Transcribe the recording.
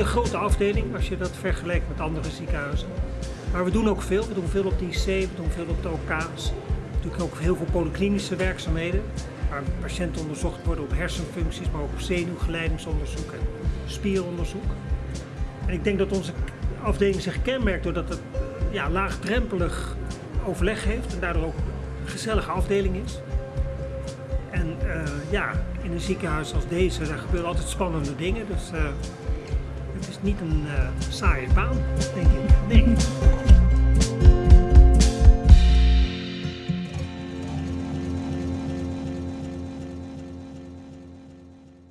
grote afdeling als je dat vergelijkt met andere ziekenhuizen. Maar we doen ook veel. We doen veel op de IC, we doen veel op de OK's. Natuurlijk ook heel veel polyklinische werkzaamheden. Waar patiënten onderzocht worden op hersenfuncties, maar ook op zenuwgeleidingsonderzoek en spieronderzoek. En ik denk dat onze afdeling zich kenmerkt doordat het ja, laagdrempelig overleg heeft en daardoor ook een gezellige afdeling is. En uh, ja, in een ziekenhuis als deze, daar gebeuren altijd spannende dingen. Dus uh, het is niet een uh, saaie baan, denk ik. Nee.